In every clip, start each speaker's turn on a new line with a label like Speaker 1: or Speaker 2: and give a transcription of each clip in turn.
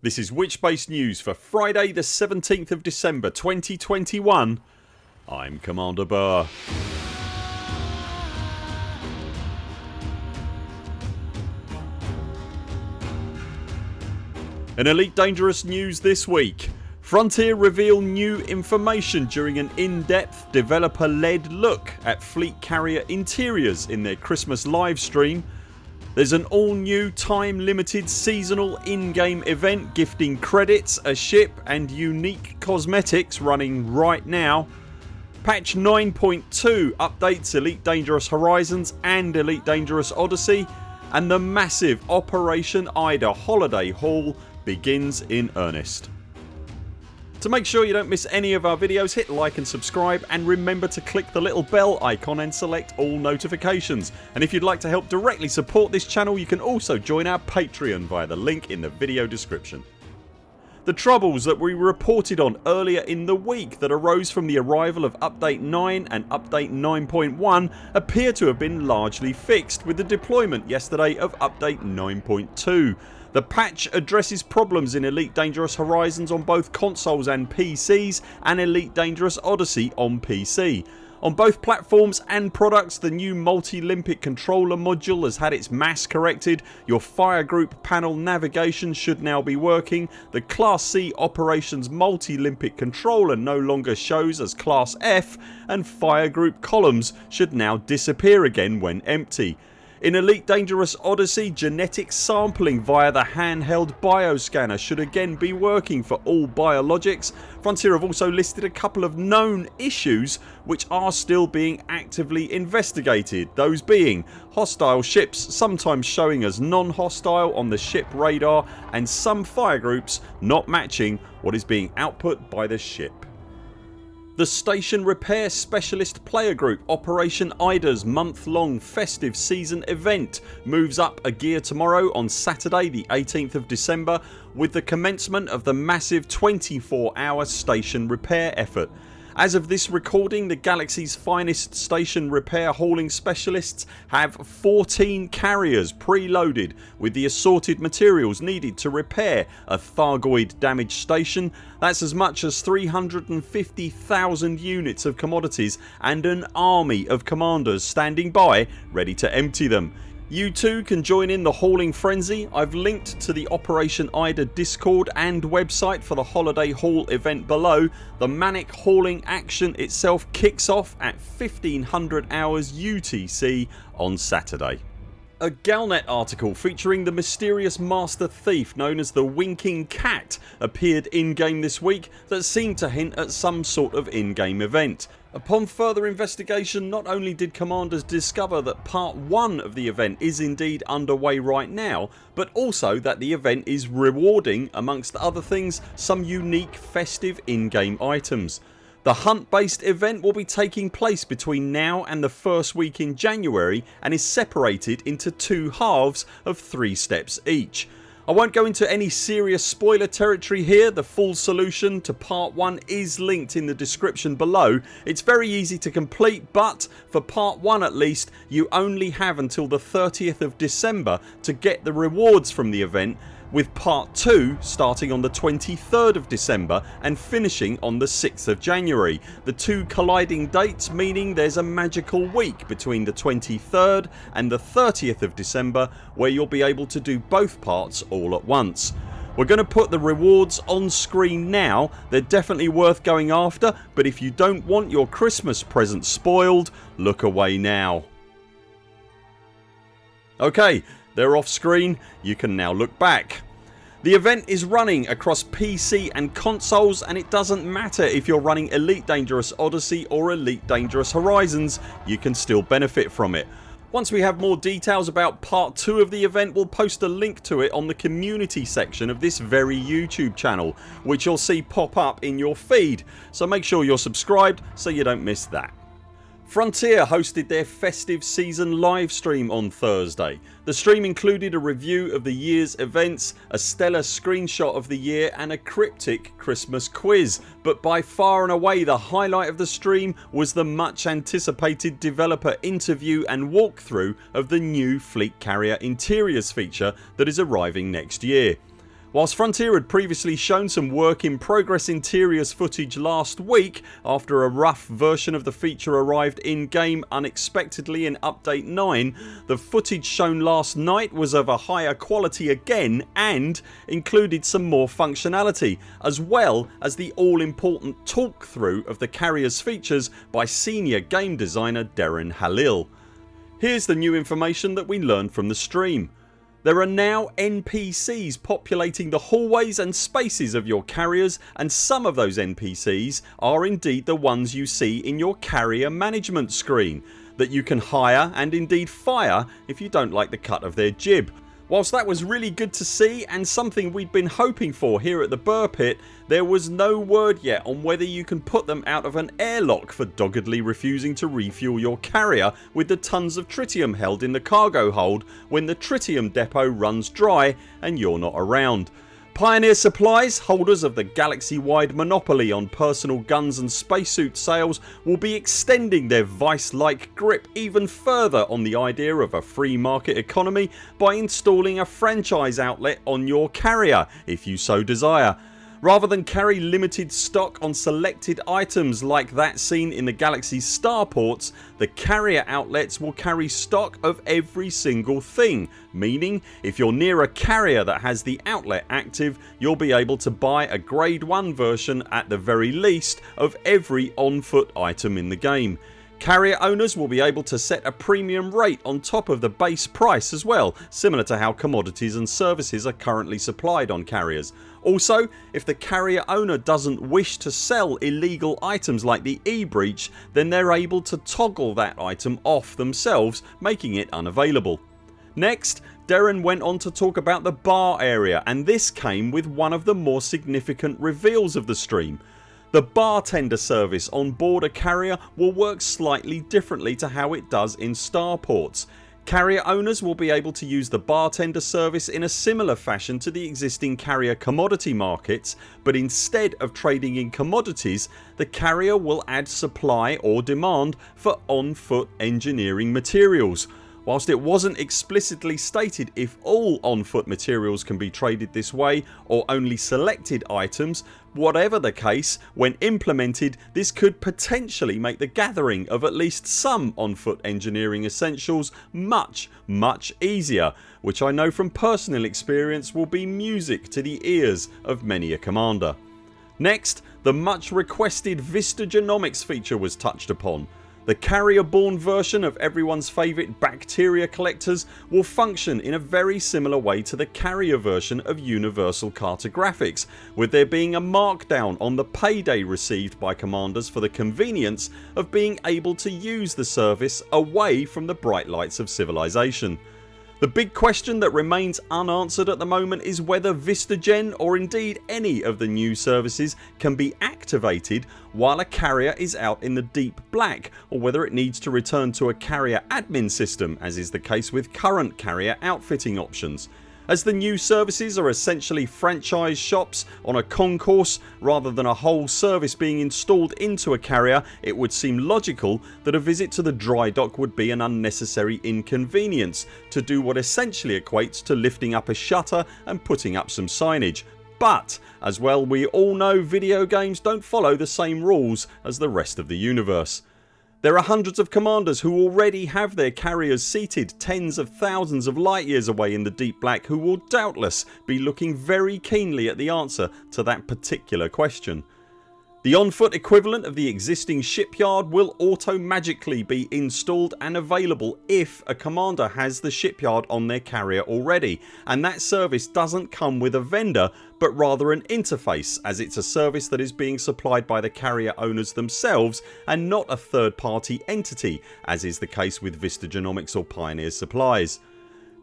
Speaker 1: This is Witchbase News for Friday the 17th of December 2021 I'm Commander Buur. In Elite Dangerous news this week. Frontier reveal new information during an in-depth developer led look at fleet carrier interiors in their Christmas livestream there's an all new time limited seasonal in-game event gifting credits, a ship and unique cosmetics running right now. Patch 9.2 updates Elite Dangerous Horizons and Elite Dangerous Odyssey and the massive Operation Ida holiday haul begins in earnest. To make sure you don't miss any of our videos hit like and subscribe and remember to click the little bell icon and select all notifications and if you'd like to help directly support this channel you can also join our Patreon via the link in the video description. The troubles that we reported on earlier in the week that arose from the arrival of update 9 and update 9.1 appear to have been largely fixed with the deployment yesterday of update 9.2 the patch addresses problems in Elite Dangerous Horizons on both consoles and PCs and Elite Dangerous Odyssey on PC. On both platforms and products the new multi-limpet controller module has had its mass corrected, your fire group panel navigation should now be working, the Class C operations multi-limpet controller no longer shows as Class F and fire group columns should now disappear again when empty. In Elite Dangerous Odyssey genetic sampling via the handheld bioscanner should again be working for all biologics. Frontier have also listed a couple of known issues which are still being actively investigated those being hostile ships sometimes showing as non-hostile on the ship radar and some fire groups not matching what is being output by the ship. The Station Repair Specialist Player Group Operation IDA's month long festive season event moves up a gear tomorrow on Saturday the 18th of December with the commencement of the massive 24 hour station repair effort as of this recording the galaxy's finest station repair hauling specialists have 14 carriers preloaded with the assorted materials needed to repair a Thargoid damaged station. That's as much as 350,000 units of commodities and an army of commanders standing by ready to empty them. You too can join in the hauling frenzy. I've linked to the Operation IDA discord and website for the holiday haul event below. The manic hauling action itself kicks off at 1500 hours UTC on Saturday. A Galnet article featuring the mysterious master thief known as the Winking Cat appeared in game this week that seemed to hint at some sort of in-game event. Upon further investigation not only did commanders discover that part 1 of the event is indeed underway right now but also that the event is rewarding amongst other things some unique festive in-game items. The hunt based event will be taking place between now and the first week in January and is separated into two halves of 3 steps each. I won't go into any serious spoiler territory here. The full solution to part 1 is linked in the description below. It's very easy to complete but for part 1 at least you only have until the 30th of December to get the rewards from the event with part 2 starting on the 23rd of December and finishing on the 6th of January. The two colliding dates meaning there's a magical week between the 23rd and the 30th of December where you'll be able to do both parts all at once. We're going to put the rewards on screen now. They're definitely worth going after but if you don't want your Christmas present spoiled look away now. Ok they're off screen. You can now look back. The event is running across PC and consoles and it doesn't matter if you're running Elite Dangerous Odyssey or Elite Dangerous Horizons you can still benefit from it. Once we have more details about part 2 of the event we'll post a link to it on the community section of this very YouTube channel which you'll see pop up in your feed so make sure you're subscribed so you don't miss that. Frontier hosted their festive season livestream on Thursday. The stream included a review of the year's events, a stellar screenshot of the year and a cryptic Christmas quiz but by far and away the highlight of the stream was the much anticipated developer interview and walkthrough of the new Fleet Carrier Interiors feature that is arriving next year. Whilst Frontier had previously shown some work in progress interiors footage last week after a rough version of the feature arrived in game unexpectedly in update 9 the footage shown last night was of a higher quality again and included some more functionality as well as the all important talk through of the carriers features by senior game designer Darren Halil. Here's the new information that we learned from the stream. There are now NPCs populating the hallways and spaces of your carriers and some of those NPCs are indeed the ones you see in your carrier management screen that you can hire and indeed fire if you don't like the cut of their jib Whilst that was really good to see and something we'd been hoping for here at the Buur Pit there was no word yet on whether you can put them out of an airlock for doggedly refusing to refuel your carrier with the tons of tritium held in the cargo hold when the tritium depot runs dry and you're not around. Pioneer Supplies, holders of the galaxy wide monopoly on personal guns and spacesuit sales will be extending their vice like grip even further on the idea of a free market economy by installing a franchise outlet on your carrier if you so desire Rather than carry limited stock on selected items like that seen in the Galaxy's starports the carrier outlets will carry stock of every single thing meaning if you're near a carrier that has the outlet active you'll be able to buy a grade 1 version at the very least of every on foot item in the game. Carrier owners will be able to set a premium rate on top of the base price as well similar to how commodities and services are currently supplied on carriers. Also if the carrier owner doesn't wish to sell illegal items like the e-breach then they're able to toggle that item off themselves making it unavailable. Next Darren went on to talk about the bar area and this came with one of the more significant reveals of the stream. The bartender service on board a carrier will work slightly differently to how it does in starports. Carrier owners will be able to use the bartender service in a similar fashion to the existing carrier commodity markets but instead of trading in commodities the carrier will add supply or demand for on foot engineering materials Whilst it wasn't explicitly stated if all on foot materials can be traded this way or only selected items whatever the case when implemented this could potentially make the gathering of at least some on foot engineering essentials much much easier which I know from personal experience will be music to the ears of many a commander. Next the much requested Vista Genomics feature was touched upon the carrier born version of everyone's favourite bacteria collectors will function in a very similar way to the carrier version of Universal Cartographics with there being a markdown on the payday received by commanders for the convenience of being able to use the service away from the bright lights of civilization. The big question that remains unanswered at the moment is whether VistaGen or indeed any of the new services can be activated while a carrier is out in the deep black or whether it needs to return to a carrier admin system as is the case with current carrier outfitting options as the new services are essentially franchise shops on a concourse rather than a whole service being installed into a carrier it would seem logical that a visit to the dry dock would be an unnecessary inconvenience to do what essentially equates to lifting up a shutter and putting up some signage but as well we all know video games don't follow the same rules as the rest of the universe. There are hundreds of commanders who already have their carriers seated tens of thousands of light years away in the deep black who will doubtless be looking very keenly at the answer to that particular question. The on foot equivalent of the existing shipyard will auto magically be installed and available if a commander has the shipyard on their carrier already and that service doesn't come with a vendor but rather an interface as it's a service that is being supplied by the carrier owners themselves and not a third party entity as is the case with Vista Genomics or Pioneer Supplies.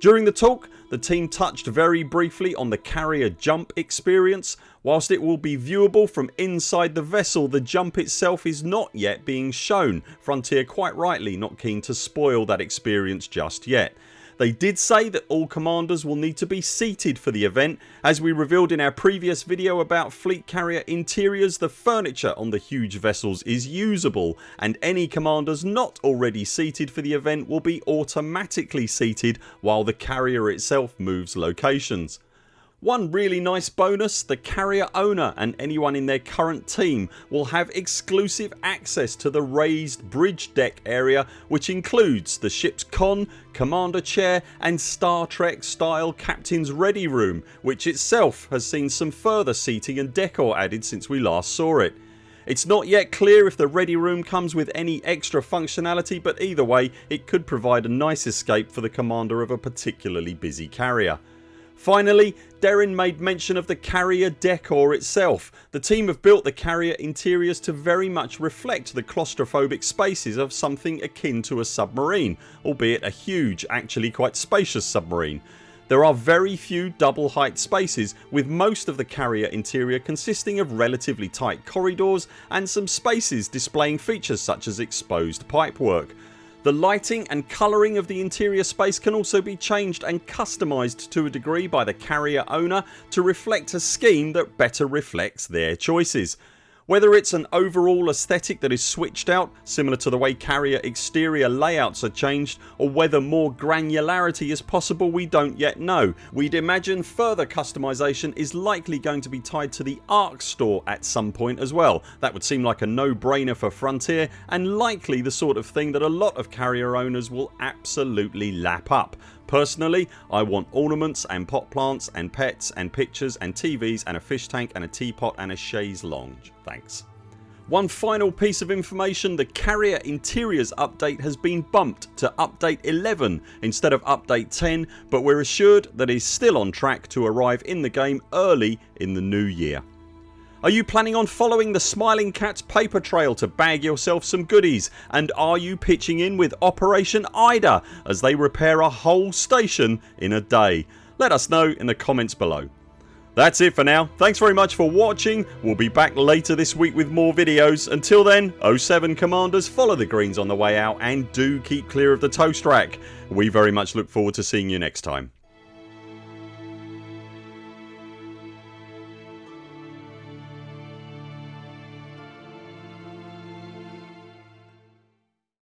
Speaker 1: During the talk the team touched very briefly on the carrier jump experience. Whilst it will be viewable from inside the vessel the jump itself is not yet being shown, Frontier quite rightly not keen to spoil that experience just yet. They did say that all commanders will need to be seated for the event. As we revealed in our previous video about fleet carrier interiors the furniture on the huge vessels is usable and any commanders not already seated for the event will be automatically seated while the carrier itself moves locations. One really nice bonus the carrier owner and anyone in their current team will have exclusive access to the raised bridge deck area which includes the ship's con, commander chair and Star Trek style captain's ready room which itself has seen some further seating and decor added since we last saw it. It's not yet clear if the ready room comes with any extra functionality but either way it could provide a nice escape for the commander of a particularly busy carrier. Finally Darren made mention of the carrier decor itself. The team have built the carrier interiors to very much reflect the claustrophobic spaces of something akin to a submarine albeit a huge actually quite spacious submarine. There are very few double height spaces with most of the carrier interior consisting of relatively tight corridors and some spaces displaying features such as exposed pipework. The lighting and colouring of the interior space can also be changed and customised to a degree by the carrier owner to reflect a scheme that better reflects their choices. Whether it's an overall aesthetic that is switched out similar to the way carrier exterior layouts are changed or whether more granularity is possible we don't yet know. We'd imagine further customisation is likely going to be tied to the ARX store at some point as well. That would seem like a no brainer for Frontier and likely the sort of thing that a lot of carrier owners will absolutely lap up. Personally I want ornaments and pot plants and pets and pictures and TVs and a fish tank and a teapot and a chaise lounge. Thanks. One final piece of information the carrier interiors update has been bumped to update 11 instead of update 10 but we're assured that it is still on track to arrive in the game early in the new year. Are you planning on following the Smiling Cats paper trail to bag yourself some goodies and are you pitching in with Operation Ida as they repair a whole station in a day? Let us know in the comments below. That's it for now. Thanks very much for watching. We'll be back later this week with more videos. Until then 0 7 CMDRs follow the greens on the way out and do keep clear of the toast rack. We very much look forward to seeing you next time.